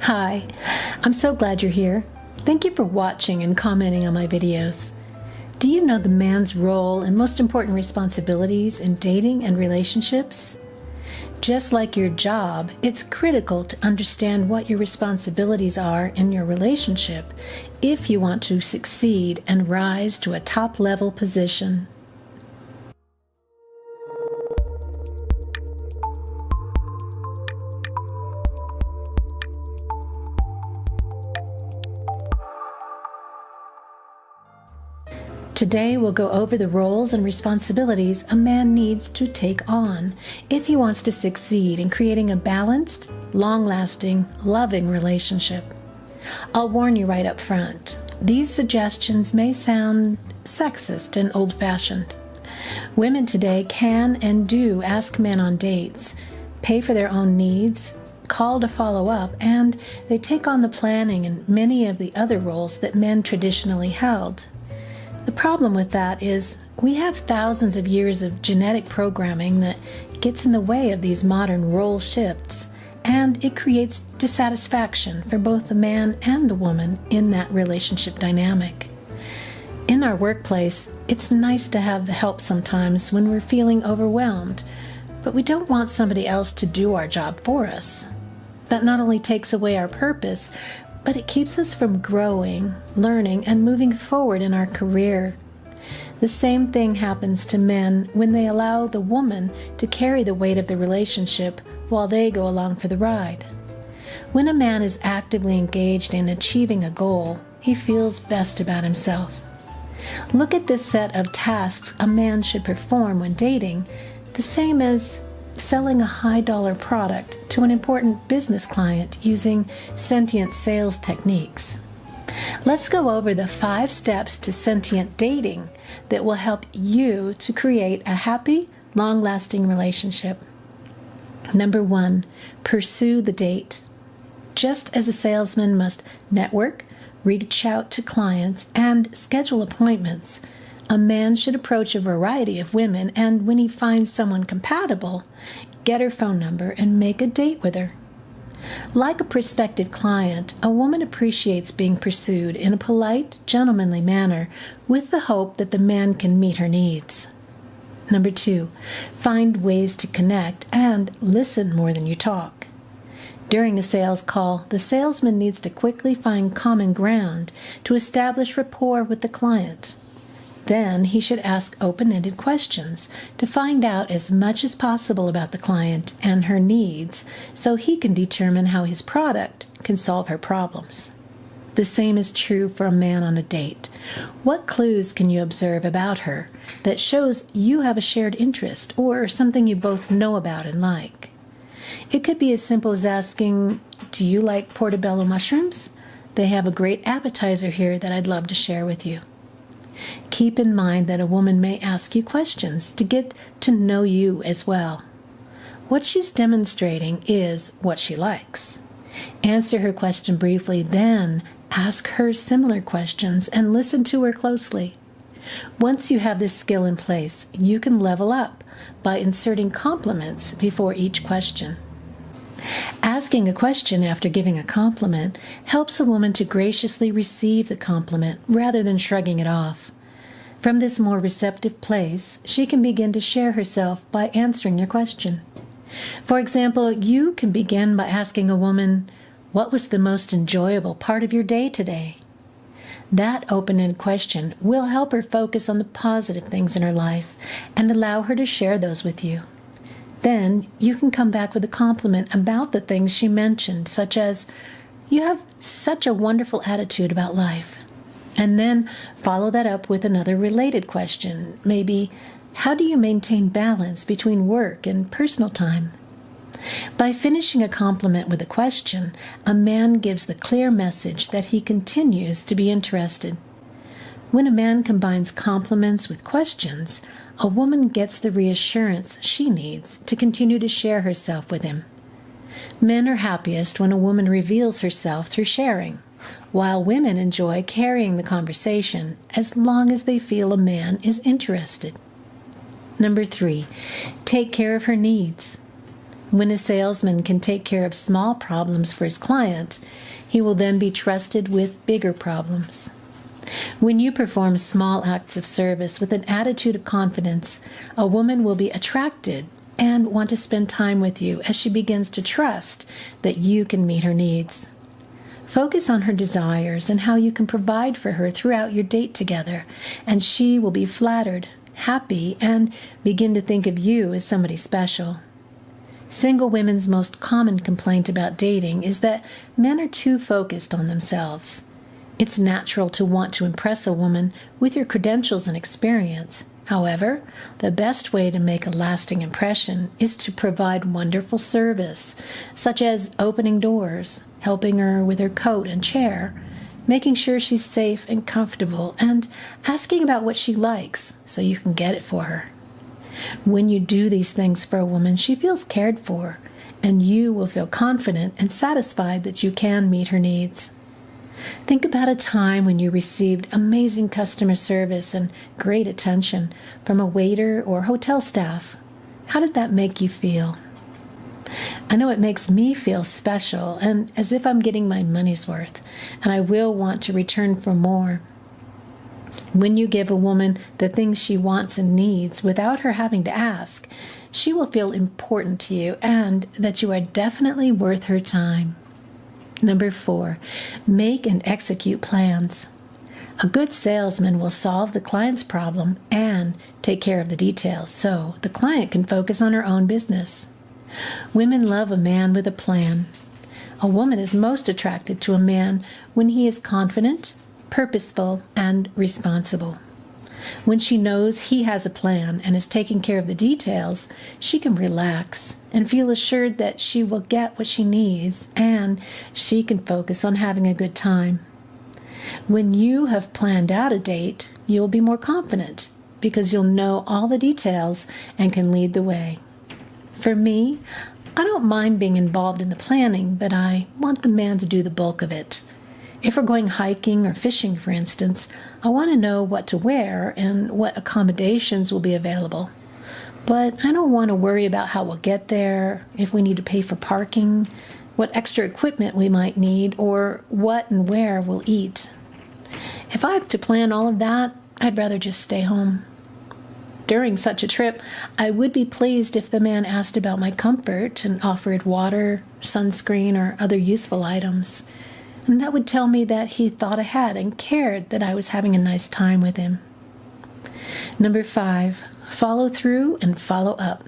Hi, I'm so glad you're here. Thank you for watching and commenting on my videos. Do you know the man's role and most important responsibilities in dating and relationships? Just like your job, it's critical to understand what your responsibilities are in your relationship if you want to succeed and rise to a top level position. Today, we'll go over the roles and responsibilities a man needs to take on if he wants to succeed in creating a balanced, long lasting, loving relationship. I'll warn you right up front these suggestions may sound sexist and old fashioned. Women today can and do ask men on dates, pay for their own needs, call to follow up, and they take on the planning and many of the other roles that men traditionally held. The problem with that is we have thousands of years of genetic programming that gets in the way of these modern role shifts, and it creates dissatisfaction for both the man and the woman in that relationship dynamic. In our workplace, it's nice to have the help sometimes when we're feeling overwhelmed, but we don't want somebody else to do our job for us. That not only takes away our purpose, but it keeps us from growing, learning, and moving forward in our career. The same thing happens to men when they allow the woman to carry the weight of the relationship while they go along for the ride. When a man is actively engaged in achieving a goal, he feels best about himself. Look at this set of tasks a man should perform when dating, the same as selling a high dollar product to an important business client using sentient sales techniques. Let's go over the five steps to sentient dating that will help you to create a happy, long lasting relationship. Number one, pursue the date. Just as a salesman must network, reach out to clients, and schedule appointments, a man should approach a variety of women and, when he finds someone compatible, get her phone number and make a date with her. Like a prospective client, a woman appreciates being pursued in a polite, gentlemanly manner with the hope that the man can meet her needs. Number two, find ways to connect and listen more than you talk. During a sales call, the salesman needs to quickly find common ground to establish rapport with the client. Then he should ask open ended questions to find out as much as possible about the client and her needs so he can determine how his product can solve her problems. The same is true for a man on a date. What clues can you observe about her that shows you have a shared interest or something you both know about and like? It could be as simple as asking, Do you like portobello mushrooms? They have a great appetizer here that I'd love to share with you. Keep in mind that a woman may ask you questions to get to know you as well. What she's demonstrating is what she likes. Answer her question briefly, then ask her similar questions and listen to her closely. Once you have this skill in place, you can level up by inserting compliments before each question. Asking a question after giving a compliment helps a woman to graciously receive the compliment rather than shrugging it off. From this more receptive place, she can begin to share herself by answering your question. For example, you can begin by asking a woman, What was the most enjoyable part of your day today? That open ended question will help her focus on the positive things in her life and allow her to share those with you. Then you can come back with a compliment about the things she mentioned, such as, You have such a wonderful attitude about life. And then follow that up with another related question. Maybe, How do you maintain balance between work and personal time? By finishing a compliment with a question, a man gives the clear message that he continues to be interested. When a man combines compliments with questions, a woman gets the reassurance she needs to continue to share herself with him. Men are happiest when a woman reveals herself through sharing, while women enjoy carrying the conversation as long as they feel a man is interested. Number three, take care of her needs. When a salesman can take care of small problems for his client, he will then be trusted with bigger problems. When you perform small acts of service with an attitude of confidence, a woman will be attracted and want to spend time with you as she begins to trust that you can meet her needs. Focus on her desires and how you can provide for her throughout your date together, and she will be flattered, happy, and begin to think of you as somebody special. Single women's most common complaint about dating is that men are too focused on themselves. It's natural to want to impress a woman with your credentials and experience. However, the best way to make a lasting impression is to provide wonderful service, such as opening doors, helping her with her coat and chair, making sure she's safe and comfortable, and asking about what she likes so you can get it for her. When you do these things for a woman, she feels cared for, and you will feel confident and satisfied that you can meet her needs. Think about a time when you received amazing customer service and great attention from a waiter or hotel staff. How did that make you feel? I know it makes me feel special and as if I'm getting my money's worth, and I will want to return for more. When you give a woman the things she wants and needs without her having to ask, she will feel important to you and that you are definitely worth her time. Number four, make and execute plans. A good salesman will solve the client's problem and take care of the details so the client can focus on her own business. Women love a man with a plan. A woman is most attracted to a man when he is confident, purposeful, and responsible. When she knows he has a plan and is taking care of the details, she can relax and feel assured that she will get what she needs and she can focus on having a good time. When you have planned out a date, you'll be more confident because you'll know all the details and can lead the way. For me, I don't mind being involved in the planning, but I want the man to do the bulk of it. If we're going hiking or fishing, for instance, I want to know what to wear and what accommodations will be available. But I don't want to worry about how we'll get there, if we need to pay for parking, what extra equipment we might need, or what and where we'll eat. If I have to plan all of that, I'd rather just stay home. During such a trip, I would be pleased if the man asked about my comfort and offered water, sunscreen, or other useful items and that would tell me that he thought ahead and cared that I was having a nice time with him. Number five, follow through and follow up.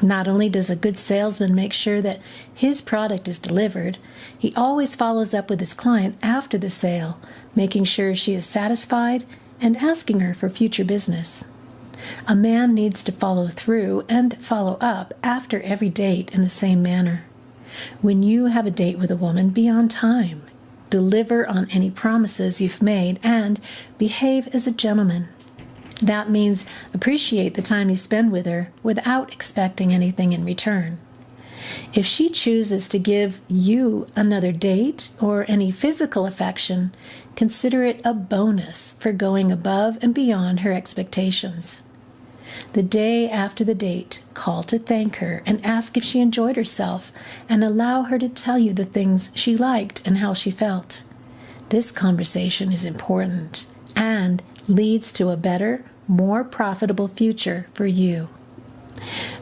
Not only does a good salesman make sure that his product is delivered, he always follows up with his client after the sale, making sure she is satisfied and asking her for future business. A man needs to follow through and follow up after every date in the same manner. When you have a date with a woman, be on time. Deliver on any promises you've made and behave as a gentleman. That means appreciate the time you spend with her without expecting anything in return. If she chooses to give you another date or any physical affection, consider it a bonus for going above and beyond her expectations. The day after the date, call to thank her and ask if she enjoyed herself and allow her to tell you the things she liked and how she felt. This conversation is important and leads to a better, more profitable future for you.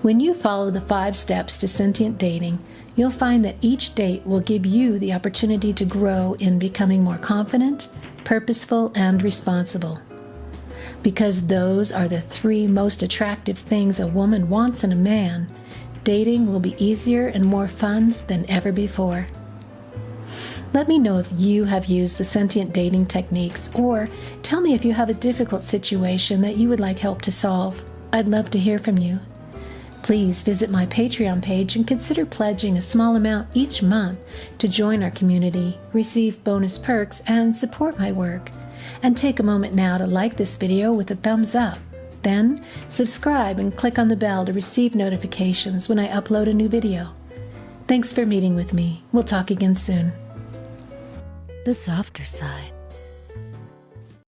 When you follow the five steps to sentient dating, you'll find that each date will give you the opportunity to grow in becoming more confident, purposeful, and responsible because those are the three most attractive things a woman wants in a man, dating will be easier and more fun than ever before. Let me know if you have used the sentient dating techniques, or tell me if you have a difficult situation that you would like help to solve. I'd love to hear from you. Please visit my Patreon page and consider pledging a small amount each month to join our community, receive bonus perks, and support my work. And take a moment now to like this video with a thumbs up. Then, subscribe and click on the bell to receive notifications when I upload a new video. Thanks for meeting with me. We'll talk again soon. The softer side.